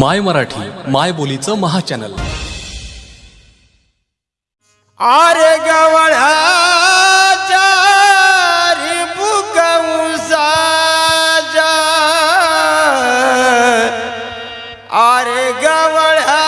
माय मराठी माय बोलीचं महाचॅनल. आरे गवळा आरे गवळा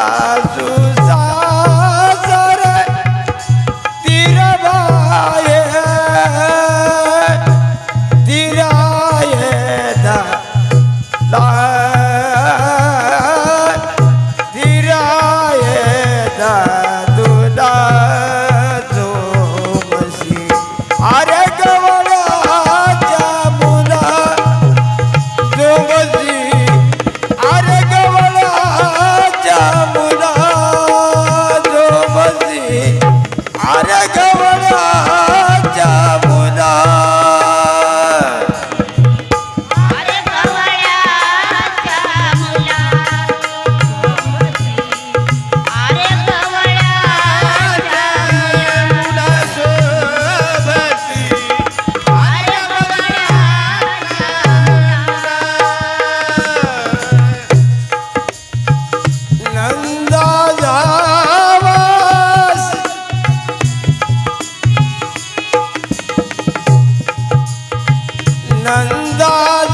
Azul. दादा